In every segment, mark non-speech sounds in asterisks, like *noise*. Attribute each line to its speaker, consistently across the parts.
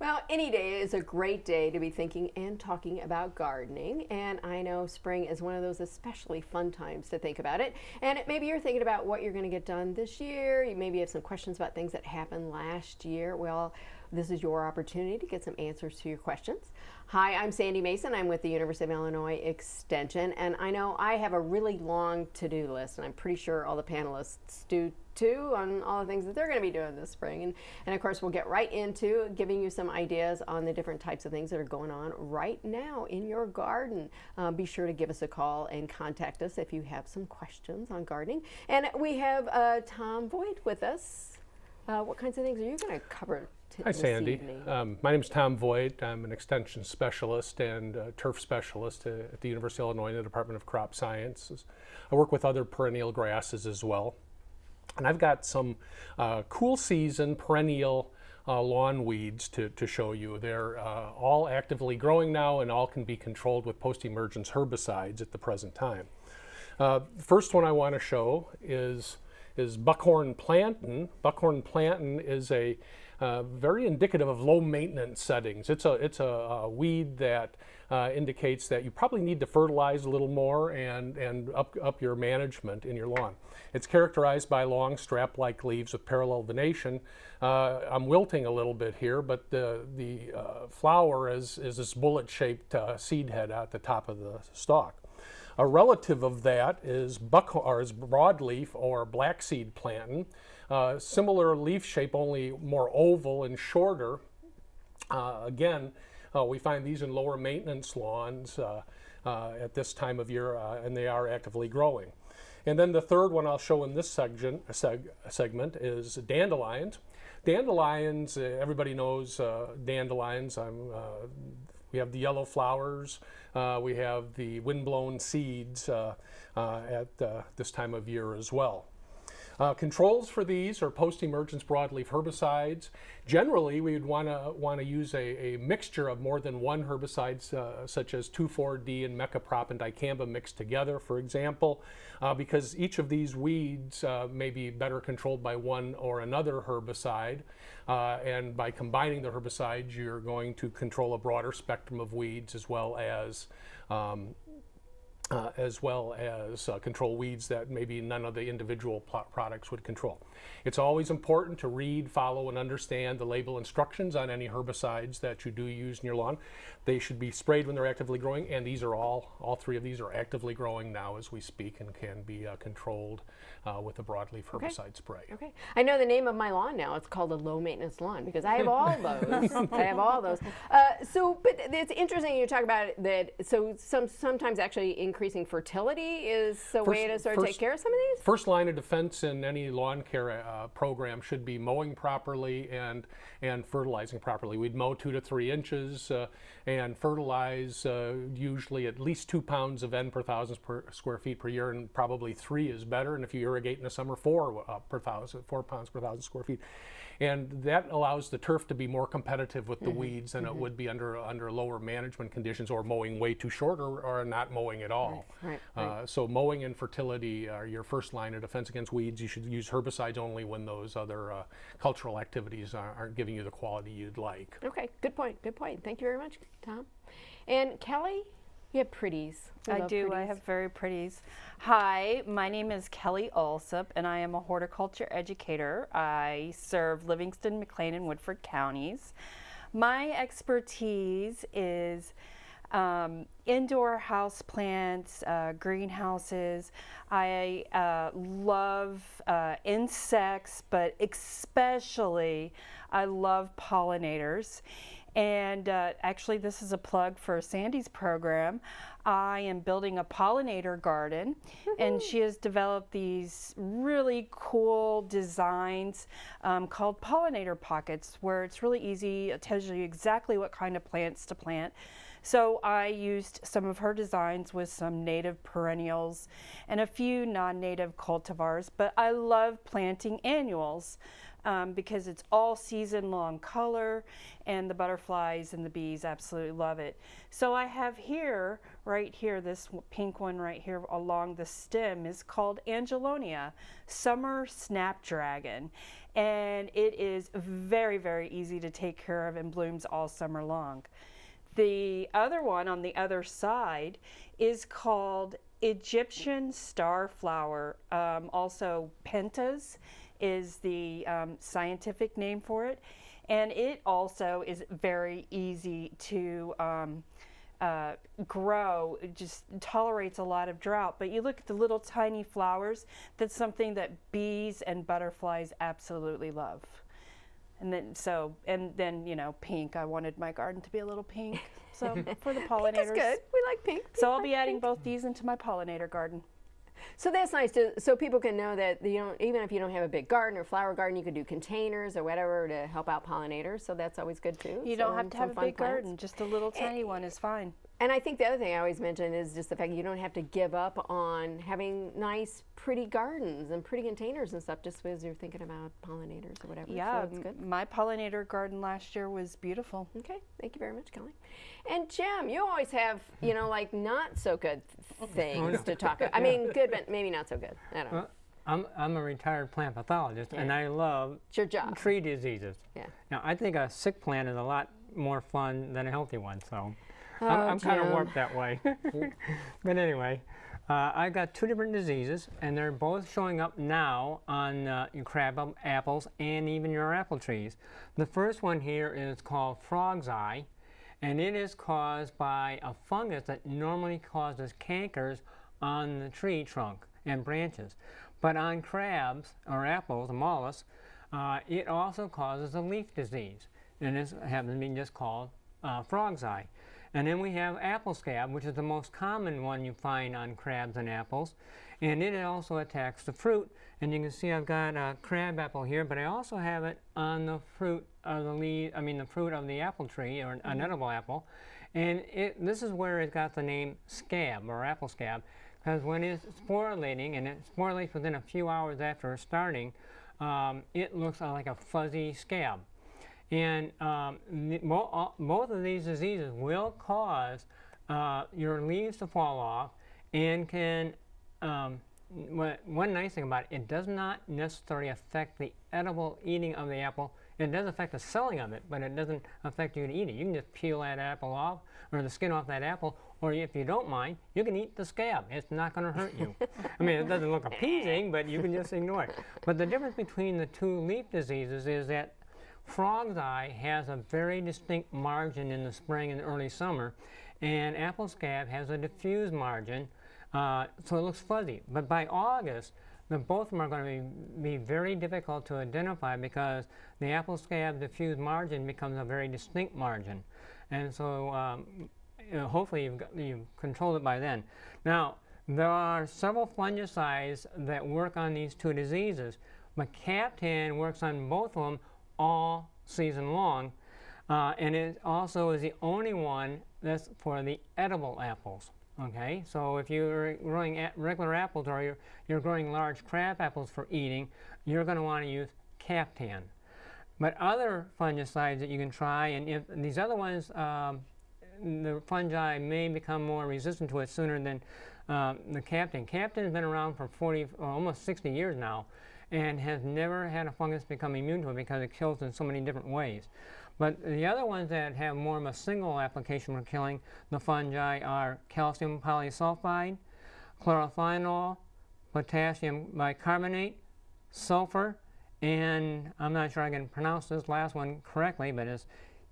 Speaker 1: Well, any day is a great day to be thinking and talking about gardening. And I know spring is one of those especially fun times to think about it. And maybe you're thinking about what you're going to get done this year. You maybe have some questions about things that happened last year. Well, this is your opportunity to get some answers to your questions. Hi, I'm Sandy Mason. I'm with the University of Illinois Extension, and I know I have a really long to-do list, and I'm pretty sure all the panelists do too on all the things that they're going to be doing this spring. And, and of course, we'll get right into giving you some ideas on the different types of things that are going on right now in your garden. Uh, be sure to give us a call and contact us if you have some questions on gardening. And we have uh, Tom Voigt with us. Uh, what kinds of things are you going to cover
Speaker 2: Hi, Sandy. Um, my name is Tom Voigt. I'm an extension specialist and uh, turf specialist at the University of Illinois in the Department of Crop Sciences. I work with other perennial grasses as well. And I've got some uh, cool season perennial uh, lawn weeds to, to show you. They're uh, all actively growing now and all can be controlled with post-emergence herbicides at the present time. Uh, first one I want to show is, is buckhorn plantain. Buckhorn plantain is a uh, very indicative of low maintenance settings. It's a, it's a, a weed that uh, indicates that you probably need to fertilize a little more and, and up, up your management in your lawn. It's characterized by long strap-like leaves with parallel venation. Uh, I'm wilting a little bit here, but the, the uh, flower is, is this bullet-shaped uh, seed head at the top of the stalk. A relative of that is, buck, or is broadleaf or black seed plantain. Uh, similar leaf shape, only more oval and shorter. Uh, again, uh, we find these in lower maintenance lawns uh, uh, at this time of year, uh, and they are actively growing. And then the third one I'll show in this section, seg segment is dandelions. Dandelions, everybody knows dandelions. we have the yellow flowers. we have the windblown seeds at this time of year as well. Uh, controls for these are post-emergence broadleaf herbicides. Generally, we would want to want to use a, a, mixture of more than one herbicides, uh, such as 2,4-D and mecoprop and dicamba mixed together, for example, uh, because each of these weeds uh, may be better controlled by one or another herbicide. Uh, and by combining the herbicides, you're going to control a broader spectrum of weeds as well as um, uh, as well as uh, control weeds that maybe none of the individual plot products would control. It's always important to read, follow, and understand the label instructions on any herbicides that you do use in your lawn. They should be sprayed when they're actively growing, and these are all, all three of these are actively growing now as we speak and can be uh, controlled uh, with a broadleaf herbicide
Speaker 1: okay.
Speaker 2: spray.
Speaker 1: Okay. I know the name of my lawn now. It's called a low maintenance lawn because I have all *laughs* those. I have all those. Uh, so, but it's interesting you talk about that. So some sometimes actually increasing fertility is first, way to sort of first, take care of some of these?
Speaker 2: First line of defense in any lawn care uh, program should be mowing properly and, and fertilizing properly. We'd mow two to three inches uh, and fertilize uh, usually at least two pounds of N per thousand per square feet per year and probably three is better. And if you irrigate in the summer, four uh, per thousand, four pounds per thousand square feet. And that allows the turf to be more competitive with the mm -hmm. weeds than mm -hmm. it mm-hmm. would be under under lower management conditions or mowing way too short or, or not mowing at all.
Speaker 1: Right, right,
Speaker 2: uh, so mowing and fertility are your first line of defense against weeds. You should use herbicides only when those other uh, cultural activities are, aren't giving you the quality you'd like.
Speaker 1: Okay, good point, good point. Thank you very much, Tom. And Kelly, you have pretties.
Speaker 3: We I do. Pretties. I have very pretties. Hi, my name is Kelly Allsup, and I am a horticulture educator. I serve Livingston, McLean, and Woodford counties. My expertise is um, indoor house plants, uh, greenhouses. I uh, love uh, insects, but especially I love pollinators. And uh, actually, this is a plug for Sandy's program. I am building a pollinator garden, and she has developed these really cool designs um, called pollinator pockets, where it's really easy. It tells you exactly what kind of plants to plant. So I used some of her designs with some native perennials and a few non-native cultivars, but I love planting annuals. Um, because it's all season long color and the butterflies and the bees absolutely love it. So I have here, right here, this pink one right here along the stem is called Angelonia, Summer Snapdragon. And it is very, very easy to take care of and blooms all summer long. The other one on the other side is called Egyptian starflower. Um, also, pentas is the um, scientific name for it. And it also is very easy to um, uh, grow. It just tolerates a lot of drought. But you look at the little tiny flowers, that's something that bees and butterflies absolutely love. And then so and then you know pink. I wanted my garden to be a little pink. So *laughs* for the pollinators.
Speaker 1: That's good. We like pink.
Speaker 3: So I'll be adding
Speaker 1: pink.
Speaker 3: both these into my pollinator garden.
Speaker 1: So that's nice to so people can know that you don't even if you don't have a big garden or flower garden, you could do containers or whatever to help out pollinators. So that's always good too.
Speaker 3: You
Speaker 1: So,
Speaker 3: don't have to have a big
Speaker 1: plants.
Speaker 3: garden. Just a little eh, tiny one is fine.
Speaker 1: And I think the other thing I always mention is just the fact you don't have to give up on having nice, pretty gardens and pretty containers and stuff just as you're thinking about pollinators or whatever.
Speaker 3: Yeah,
Speaker 1: so that's good.
Speaker 3: my pollinator garden last year was beautiful.
Speaker 1: Okay, thank you very much, Kelly. And Jim, you always have, you know, like not so good *laughs* oh, things to talk *laughs* about. I mean, good, but maybe not so good. I don't know.
Speaker 4: Well, I'm, I'm a retired plant pathologist and I love
Speaker 1: It's your job.
Speaker 4: tree diseases.
Speaker 1: Yeah.
Speaker 4: Now, I think a sick plant is a lot more fun than a healthy one, so
Speaker 1: Oh,
Speaker 4: I'm, I'm kind of warped that way. *laughs* but anyway, uh, I've got two different diseases, and they're both showing up now on uh, your crab apples and even your apple trees. The first one here is called frog's eye, and it is caused by a fungus that normally causes cankers on the tree trunk and branches. But on crabs or apples, the Malus, uh, it also causes a leaf disease, and this happens to be just called uh, frog's eye. And then we have apple scab, which is the most common one you find on crabs and apples. And it also attacks the fruit. And you can see I've got a crab apple here, but I also have it on the fruit of the leaf, I mean the fruit of the apple tree, or an edible apple. And it, this is where it got the name scab, or apple scab, because when it's sporulating, and it sporulates within a few hours after starting, um, it looks like a fuzzy scab. And um, the- mo- all- both of these diseases will cause uh, your leaves to fall off and can, um, one nice thing about it, it does not necessarily affect the edible eating of the apple. It does affect the selling of it, but it doesn't affect you to eat it. You can just peel that apple off, or the skin off that apple, or if you don't mind, you can eat the scab. It's not going to hurt you. I mean, it doesn't look appeasing, but you can just ignore it. But the difference between the two leaf diseases is that Frog's eye has a very distinct margin in the spring and early summer, and apple scab has a diffuse margin, uh, so it looks fuzzy. But by August, the, both of them are going to be, be very difficult to identify because the apple scab diffuse margin becomes a very distinct margin. And so um, hopefully you've, got, you've controlled it by then. Now, there are several fungicides that work on these two diseases, but Captan works on both of them all season long, uh, and it also is the only one that's for the edible apples. Okay, so if you're growing regular apples or you're, you're growing large crab apples for eating, you're going to want to use Captan. But other fungicides that you can try, and if these other ones, um, the fungi may become more resistant to it sooner than um, the Captan. Captan has been around for 40, or almost 60 years now, and has never had a fungus become immune to it because it kills in so many different ways. But the other ones that have more of a single application for killing the fungi are calcium polysulfide, chlorophenol, potassium bicarbonate, sulfur, and I'm not sure I can pronounce this last one correctly, but it's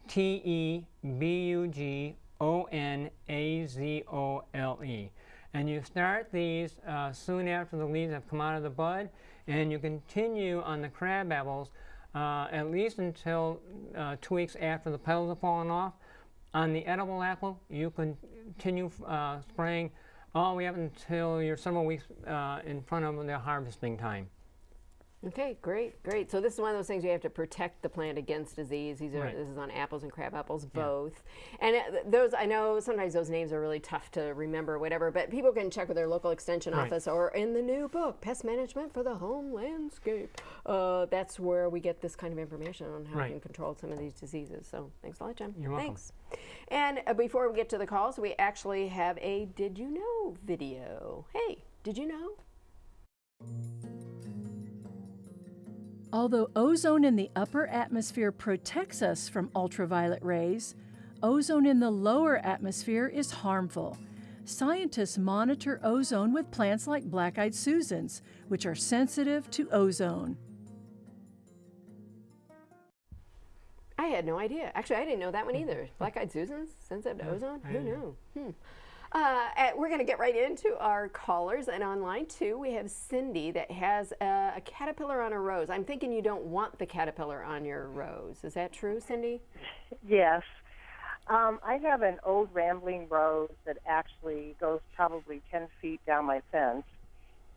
Speaker 4: T E B U G O N A Z O L E. And you start these uh, soon after the leaves have come out of the bud, and you continue on the crab apples uh, at least until uh, two weeks after the petals have fallen off. On the edible apple, you continue uh, spraying all the way up until you're several weeks uh, in front of the harvesting time.
Speaker 1: Okay, great, great. So this is one of those things you have to protect the plant against disease. These are
Speaker 4: Right.
Speaker 1: this is on apples and crab apples both. And uh, those I know sometimes those names are really tough to remember, whatever. But people can check with their local extension
Speaker 4: Right.
Speaker 1: office or in the new book, Pest Management for the Home Landscape. Uh, that's where we get this kind of information on how we can control some of these diseases. So thanks a lot, Jim.
Speaker 4: You're welcome.
Speaker 1: Thanks. And uh, before we get to the calls, we actually have a Did You Know video. Hey, did you know?
Speaker 5: Although ozone in the upper atmosphere protects us from ultraviolet rays, ozone in the lower atmosphere is harmful. Scientists monitor ozone with plants like black eyed Susans, which are sensitive to ozone.
Speaker 1: I had no idea. Actually, I didn't know that one either. Black Eyed Susans, sensitive to ozone. Who knew? Hmm. Uh, uh, we're going to get right into our callers, and online too. we have Cindy that has a, a caterpillar on a rose. I'm thinking you don't want the caterpillar on your rose. Is that true, Cindy? *laughs*
Speaker 6: Yes. Um, I have an old rambling rose that actually goes probably 10 feet down my fence.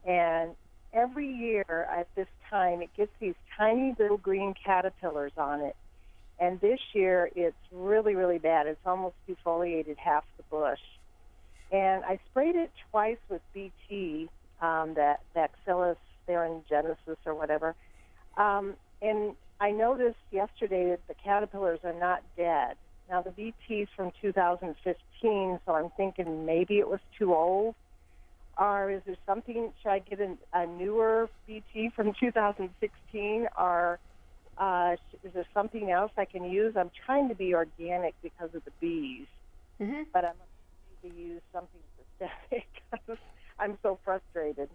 Speaker 6: And every year at this time, it gets these tiny little green caterpillars on it. And this year, it's really, really bad. It's almost defoliated half the bush. And I sprayed it twice with BT, um, that Bacillus thuringiensis or whatever. Um, and I noticed yesterday that the caterpillars are not dead. Now the BT's from 2015, so I'm thinking maybe it was too old. Or is there something? Should I get a, a newer BT from 2016? Or uh, is there something else I can use? I'm trying to be organic because of the bees,
Speaker 1: Mm-hmm.
Speaker 6: but I'm to use something systemic. *laughs* I'm so frustrated.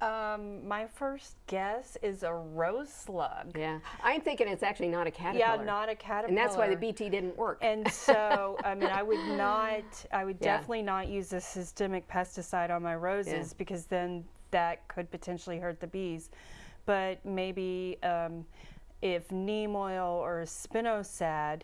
Speaker 3: Um, my first guess is a rose slug.
Speaker 1: Yeah. I'm thinking it's actually not a caterpillar.
Speaker 3: Yeah, not a caterpillar.
Speaker 1: And that's why the BT didn't work.
Speaker 3: And so, I mean, I would *laughs* not, I would
Speaker 1: Yeah.
Speaker 3: definitely not use a systemic pesticide on my roses because then that could potentially hurt the bees. But maybe um, if neem oil or spinosad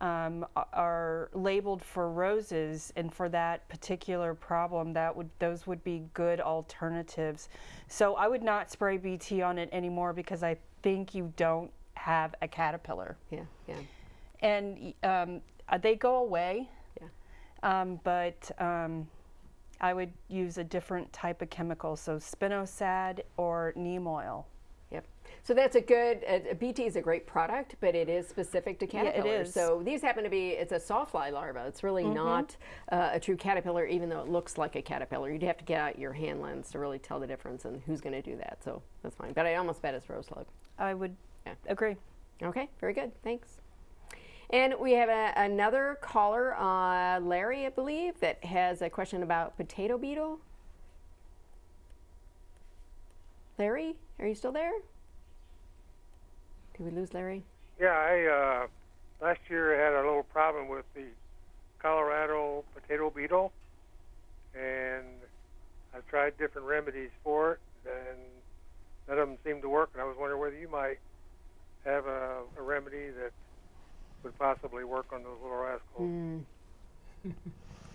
Speaker 3: um, are labeled for roses and for that particular problem, that would those would be good alternatives. So I would not spray BT on it anymore because I think you don't have a caterpillar
Speaker 1: yeah, yeah.
Speaker 3: and um, uh, they go away.
Speaker 1: Yeah.
Speaker 3: Um, but um, I would use a different type of chemical, so spinosad or neem oil.
Speaker 1: So that's a good. Uh, BT is a great product, but it is specific to caterpillars.
Speaker 3: Yeah, it
Speaker 1: caterpillars. So these happen to be. It's a sawfly larva. It's really
Speaker 3: Mm-hmm.
Speaker 1: not uh, a true caterpillar, even though it looks like a caterpillar. You'd have to get out your hand lens to really tell the difference and who's going to do that. So that's fine. But I almost bet it's rose slug.
Speaker 3: I would
Speaker 1: Yeah.
Speaker 3: agree.
Speaker 1: Okay, very good. Thanks. And we have a, another caller, uh, Larry, I believe, that has a question about potato beetle. Larry, are you still there? Did we lose Larry?
Speaker 7: Yeah, I uh, last year I had a little problem with the Colorado potato beetle, and I've tried different remedies for it, and none of them seemed to work. And I was wondering whether you might have a, a remedy that would possibly work on those little rascals. *laughs*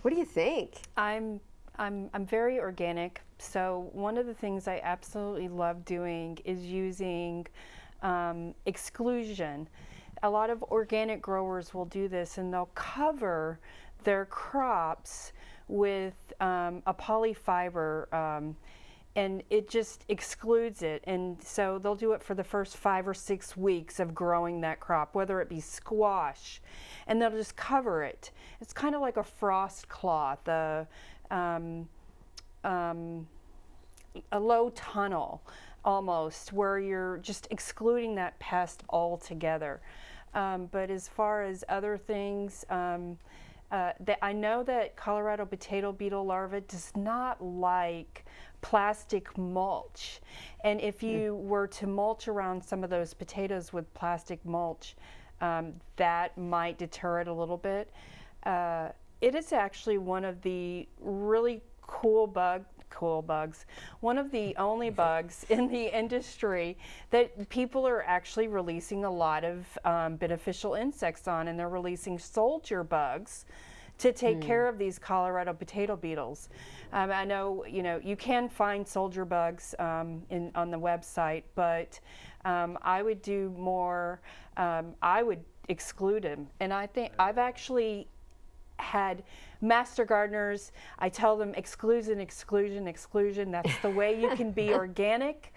Speaker 1: What do you think?
Speaker 3: I'm I'm I'm very organic. So one of the things I absolutely love doing is using um, exclusion. A lot of organic growers will do this, and they'll cover their crops with um, a polyfiber. Um, and it just excludes it. And so they'll do it for the first five or six weeks of growing that crop, whether it be squash, and they'll just cover it. It's kind of like a frost cloth, a, um, um, a low tunnel almost, where you're just excluding that pest altogether. Um, but as far as other things, um, uh, that I know that Colorado potato beetle larva does not like plastic mulch. And if you were to mulch around some of those potatoes with plastic mulch, um, that might deter it a little bit. Uh, it is actually one of the really cool bug cool bugs one of the *laughs* only bugs in the industry that people are actually releasing a lot of um, beneficial insects on and they're releasing soldier bugs to take care of these Colorado potato beetles. Um, I know you know you can find soldier bugs um, in on the website, but um, I would do more. Um, I would exclude them, and I think I've actually had master gardeners. I tell them exclusion, exclusion, exclusion. That's the way you can be *laughs* organic.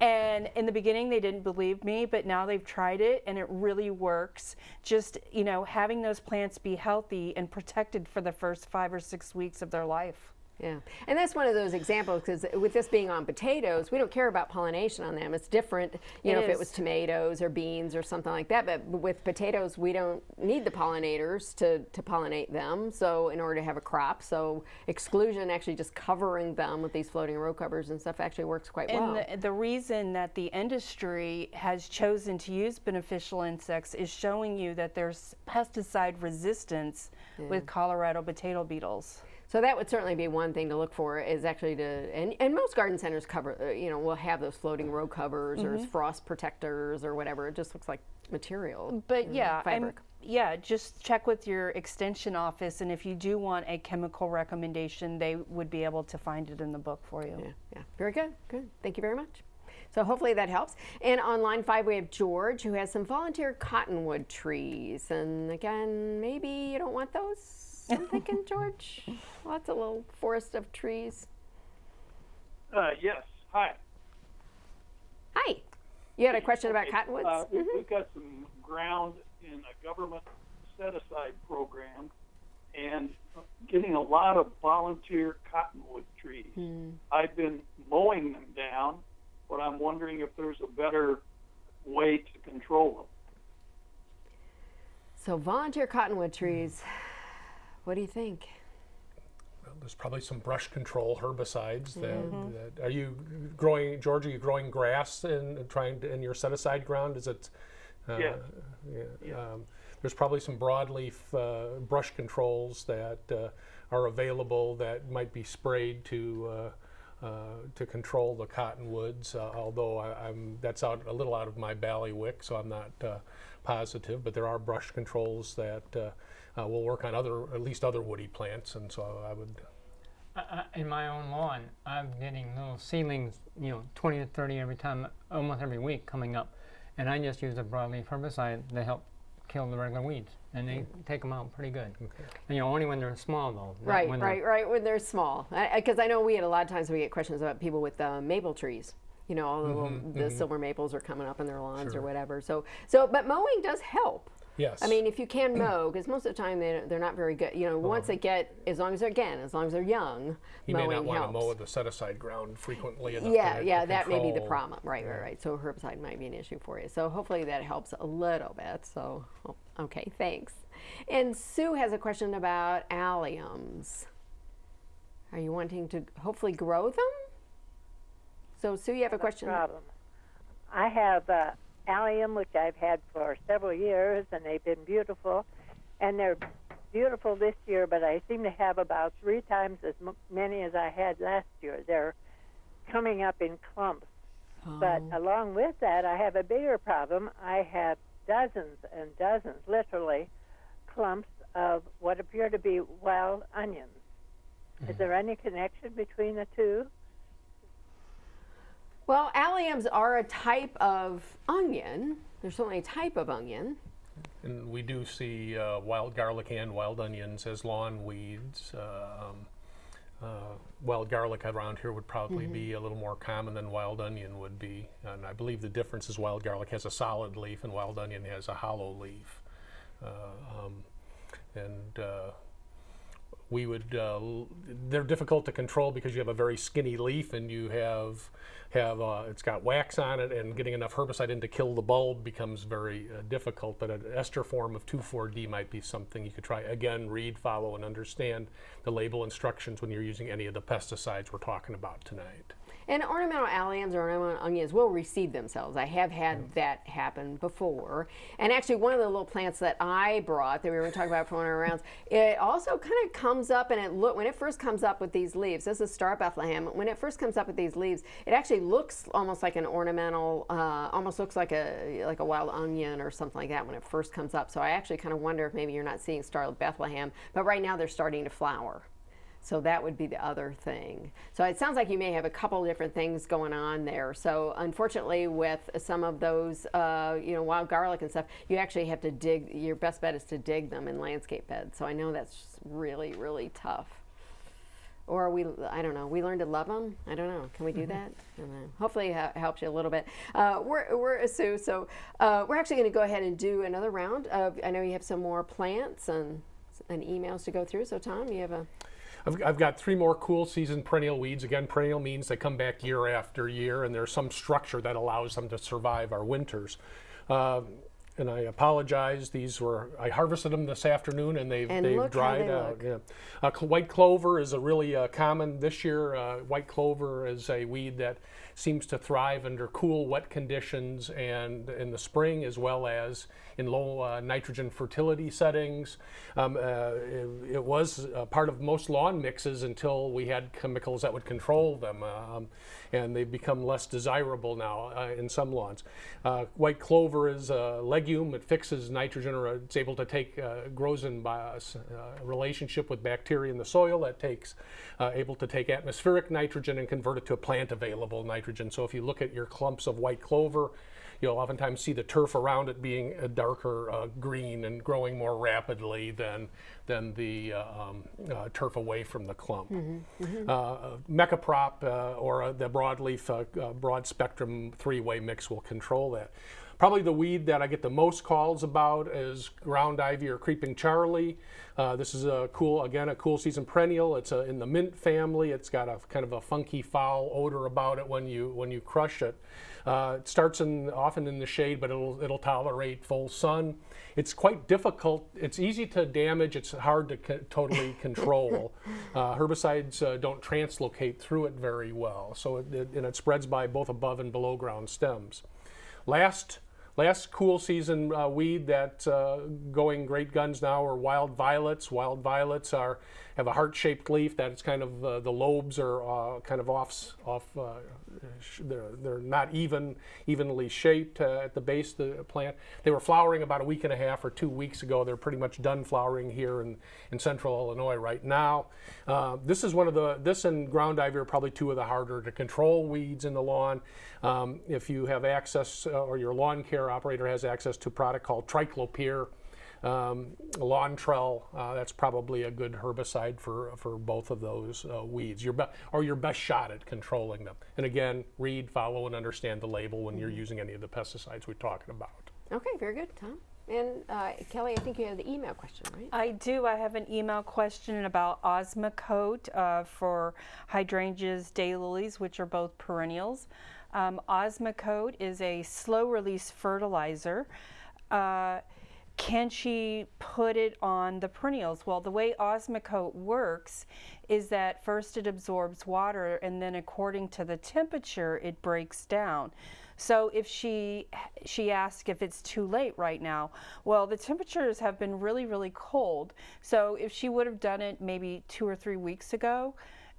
Speaker 3: And in the beginning, they didn't believe me, but now they've tried it and it really works. Just, you know, having those plants be healthy and protected for the first five or six weeks of their life.
Speaker 1: Yeah, and that's one of those examples because with this being on potatoes, we don't care about pollination on them. It's different, you
Speaker 3: It
Speaker 1: know, if it was tomatoes or beans or something like that. But with potatoes, we don't need the pollinators to, to pollinate them. So in order to have a crop, so exclusion, actually just covering them with these floating row covers and stuff, actually works quite
Speaker 3: And
Speaker 1: well.
Speaker 3: the, the reason that the industry has chosen to use beneficial insects is showing you that there's pesticide resistance with Colorado potato beetles.
Speaker 1: So that would certainly be one thing to look for is actually to, and, and most garden centers cover, uh, you know, will have those floating row covers or
Speaker 3: Mm-hmm.
Speaker 1: frost protectors or whatever. It just looks like material.
Speaker 3: But
Speaker 1: know,
Speaker 3: yeah, I'm,
Speaker 1: fabric.
Speaker 3: yeah, just check with your extension office, and if you do want a chemical recommendation, they would be able to find it in the book for you.
Speaker 1: Yeah, yeah. Very good. Good. Thank you very much. So hopefully that helps. And on line five, we have George who has some volunteer cottonwood trees. And again, maybe you don't want those. I'm thinking, George. Lots of little forest of trees.
Speaker 8: Uh, yes. Hi.
Speaker 1: Hi. You had a question about cottonwoods?
Speaker 8: Uh, we- We've got some ground in a government set-aside program and getting a lot of volunteer cottonwood trees. I've been mowing them down, but I'm wondering if there's a better way to control them.
Speaker 1: So volunteer cottonwood trees. What do you think?
Speaker 2: Well, There's probably some brush control herbicides that, that, are you growing, George, are you growing grass and and trying to, in your set aside ground? Is it? uh,
Speaker 8: Yes.
Speaker 2: yeah, um, There's probably some broadleaf uh, brush controls that uh, are available that might be sprayed to uh, uh, to control the cottonwoods. Uh, although I, I'm that's out a little out of my bailiwick, so I'm not uh, positive. But there are brush controls that uh, uh, will work on other at least other woody plants, and so I would.
Speaker 4: I, I, in my own lawn, I'm getting little seedlings, you know, 20 to 30 every time, almost every week coming up. And I just use a broadleaf herbicide to help kill the regular weeds. And they take them out pretty good. Okay. And, you know, only when they're small, though.
Speaker 1: Right,
Speaker 4: when they're-
Speaker 1: right, right. When they're small, because I, know we had a lot of times we get questions about people with uh, maple trees. You know, all the, little, the silver maples are coming up in their lawns or whatever. So, so, but mowing does help.
Speaker 2: Yes.
Speaker 1: I mean, if you can *clears throat* mow, because most of the time they, they're not very good. You know, once they get, as long as they're again, as long as they're young,
Speaker 2: you may
Speaker 1: mowing
Speaker 2: not want to
Speaker 1: helps.
Speaker 2: mow the set aside ground frequently enough.
Speaker 1: yeah,
Speaker 2: to,
Speaker 1: yeah,
Speaker 2: to
Speaker 1: that may be the
Speaker 2: control-
Speaker 1: problem. Right, right, right. So herbicide might be an issue for you. So hopefully that helps a little bit. So, oh, okay, thanks. And Sue has a question about alliums. Are you wanting to hopefully grow them? So Sue, you have a question?
Speaker 6: problem. I have uh, allium, which I've had for several years, and they've been beautiful. And they're beautiful this year, but I seem to have about three times as m- many as I had last year. They're coming up in clumps. But oh. along with that, I have a bigger problem. I have dozens and dozens, literally, clumps of what appear to be wild onions. Is mm. there any connection between the two?
Speaker 1: Well, alliums are a type of onion. They're certainly a type of onion.
Speaker 2: And we do see uh, wild garlic and wild onions as lawn weeds. Uh, um, uh, wild garlic around here would probably be a little more common than wild onion would be. And I believe the difference is wild garlic has a solid leaf and wild onion has a hollow leaf. Uh, um, and uh, we would uh, they're difficult to control because you have a very skinny leaf and you have have uh, it's got wax on it and getting enough herbicide in to kill the bulb becomes very uh, difficult but an ester form of 2,4-D might be something you could try. Again read follow and understand the label instructions when you're using any of the pesticides we're talking about tonight
Speaker 1: And ornamental alliums or ornamental onions will reseed themselves. I have had that happen before. And actually, one of the little plants that I brought that we were talking about for one of our rounds, it also kind of comes up and it look when it first comes up with these leaves. This is Star Bethlehem. When it first comes up with these leaves, it actually looks almost like an ornamental, uh, almost looks like a like a wild onion or something like that when it first comes up. So I actually kind of wonder if maybe you're not seeing Star Bethlehem, but right now they're starting to flower. So that would be the other thing. So it sounds like you may have a couple different things going on there. So unfortunately, with some of those, uh, you know, wild garlic and stuff, you actually have to dig. Your best bet is to dig them in landscape beds. So I know that's really, really tough. Or we, I don't know, we learn to love them. I don't know. Can we do that? I don't know. Hopefully, it helps you a little bit. Uh, we're, we're Sue, so uh, we're actually going to go ahead and do another round. Of, I know you have some more plants and, and emails to go through. So Tom, you have a
Speaker 2: I've, I've got three more cool season perennial weeds. Again, perennial means they come back year after year, and there's some structure that allows them to survive our winters. Uh, and I apologize. These were I harvested them this afternoon, and they've
Speaker 1: And
Speaker 2: they've dried
Speaker 1: they
Speaker 2: out. Yeah. Uh, cl- white clover is a really uh, common this year. Uh, white clover is a weed that seems to thrive under cool, wet conditions and in the spring, as well as in low uh, nitrogen fertility settings. Um, uh, it, it was uh, part of most lawn mixes until we had chemicals that would control them, um, and they've become less desirable now uh, in some lawns. Uh, white clover is a legume. It fixes nitrogen, or it's able to take uh, grows in by a s- uh, relationship with bacteria in the soil that takes uh, able to take atmospheric nitrogen and convert it to a plant available nitrogen. So if you look at your clumps of white clover, you'll oftentimes see the turf around it being a darker uh, green and growing more rapidly than than the uh, um, uh, turf away from the clump. Uh, Mecoprop uh, or uh, the broadleaf uh, uh, broad spectrum three-way mix will control that. Probably the weed that I get the most calls about is ground ivy or creeping Charlie. Uh, this is a cool, again, a cool season perennial. It's a, in the mint family. It's got a kind of a funky foul odor about it when you when you crush it. Uh, it starts in often in the shade, but it'll it'll tolerate full sun. It's quite difficult. It's easy to damage. It's hard to co- totally *laughs* control. Uh, herbicides uh, don't translocate through it very well, so it, it, and it spreads by both above and below ground stems. Last last cool season uh, weed that's uh, going great guns now are wild violets. Wild violets are have a heart-shaped leaf that it's kind of uh, the lobes are uh, kind of off off. They're they're not even evenly shaped uh, at the base of the plant. They were flowering about a week and a half or two weeks ago. They're pretty much done flowering here in, in central Illinois right now. Uh, this is one of the this and ground ivy are probably two of the harder to control weeds in the lawn. Um, if you have access uh, or your lawn care operator has access to a product called triclopyr, um, lawn trell, uh, that's probably a good herbicide for, for both of those uh, weeds. Your be- or your best shot at controlling them. And again, read, follow, and understand the label when you're using any of the pesticides we're talking about.
Speaker 1: Okay, very good, Tom. And uh, Kelly, I think you have the email question, right?
Speaker 3: I do. I have an email question about Osmocote uh, for hydrangeas, daylilies, which are both perennials. Um, Osmocote is a slow release fertilizer. Uh, can she put it on the perennials? Well, the way Osmocote works is that first it absorbs water and then according to the temperature it breaks down. So if she she asked if it's too late right now. Well, the temperatures have been really really cold. So if she would have done it maybe 2 or 3 weeks ago,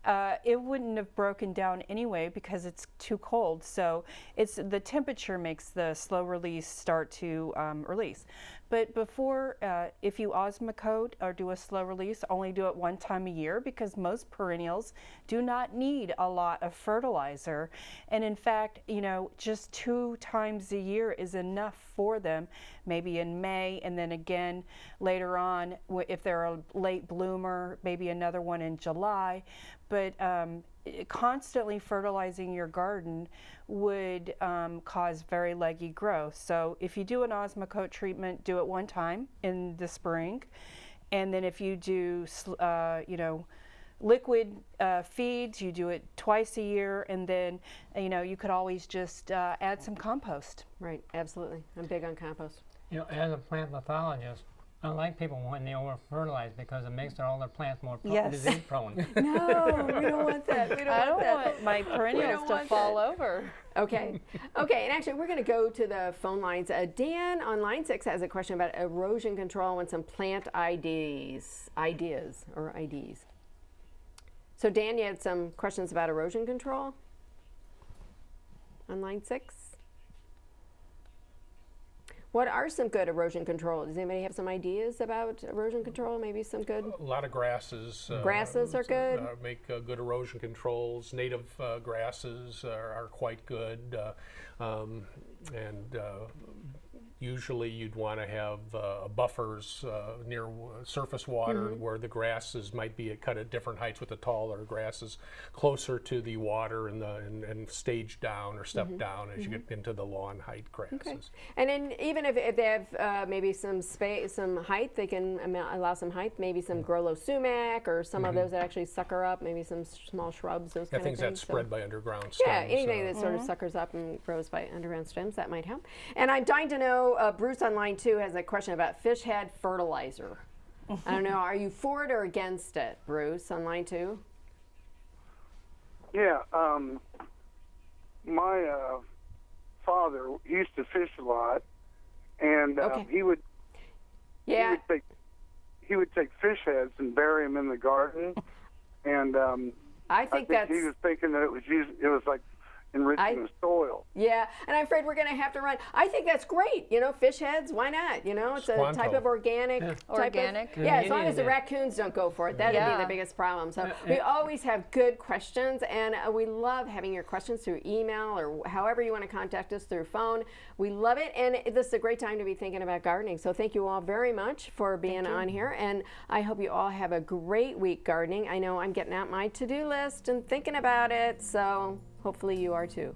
Speaker 3: uh, it wouldn't have broken down anyway because it's too cold. So it's the temperature makes the slow release start to um, release. But before, uh, if you osmocote or do a slow release, only do it one time a year because most perennials do not need a lot of fertilizer. And in fact, you know, just two times a year is enough for them, maybe in May and then again later on if they're a late bloomer, maybe another one in July. But um, constantly fertilizing your garden would um, cause very leggy growth. So if you do an osmocote treatment, do it one time in the spring, and then if you do, uh, you know, liquid uh, feeds, you do it twice a year, and then you know you could always just uh, add some compost.
Speaker 1: Right, absolutely. I'm big on compost.
Speaker 4: You know, as a plant pathologist, Unlike people when they over fertilize because it makes their, all their plants more pro-
Speaker 3: Yes.
Speaker 4: disease prone. *laughs*
Speaker 1: No, we don't want that. We don't
Speaker 3: I
Speaker 1: want
Speaker 3: don't
Speaker 1: that.
Speaker 3: want my perennials to fall
Speaker 1: that.
Speaker 3: over.
Speaker 1: Okay. Okay. And actually, we're going to go to the phone lines. Uh, Dan on line six has a question about erosion control and some plant IDs, ideas or IDs. So, Dan, you had some questions about erosion control on line six. What are some good erosion control? Does anybody have some ideas about erosion control? Maybe some good.
Speaker 2: A lot of grasses. uh,
Speaker 1: Grasses are good?
Speaker 2: Uh, make uh, good erosion controls. Native uh, grasses are, are quite good. Uh, um, and uh, usually you'd want to have uh, buffers uh, near w- surface water
Speaker 1: Mm-hmm.
Speaker 2: where the grasses might be cut at different heights with the taller grasses closer to the water and, the, and, and stage down or step down as you get into the lawn height grasses.
Speaker 1: Mm-hmm. Okay. And then even if, if they have uh, maybe some space, some height, they can allow some height, maybe some Gro-Low sumac or some of those that actually sucker up, maybe some small shrubs, those
Speaker 2: Mm-hmm. Yeah,
Speaker 1: kind
Speaker 2: things
Speaker 1: of things.
Speaker 2: that
Speaker 1: So-
Speaker 2: spread by underground
Speaker 1: Yeah,
Speaker 2: stems.
Speaker 1: anything
Speaker 2: uh,
Speaker 1: that sort of suckers up and grows by underground stems, that might help. And I'm dying to know, uh, Bruce on line two has a question about fish head fertilizer. I don't know, are you for it or against it, Bruce, on line two?
Speaker 9: Yeah, um, my uh, father used to fish a lot, and uh,
Speaker 1: Okay.
Speaker 9: he would he
Speaker 1: Yeah,
Speaker 9: would take he would take fish heads and bury them in the garden, *laughs* and um,
Speaker 1: I
Speaker 9: I
Speaker 1: think
Speaker 9: think
Speaker 1: that's.
Speaker 9: he was thinking that it was used, it was like enriching
Speaker 1: I-
Speaker 9: the soil.
Speaker 1: Yeah, and I'm afraid we're going to have to run. I think that's great. You know, fish heads, why not? You know, it's a type of organic. Type of-
Speaker 3: Organic.
Speaker 1: yeah, as long as the raccoons don't go for it. That'd be the biggest problem. So we always have good questions, and uh, we love having your questions through email or however you want to contact us through phone. We love it, and this is a great time to be thinking about gardening. So thank you all very much for being on here, and I hope you all have a great week gardening. I know I'm getting out my to-do list and thinking about it, so hopefully you are too.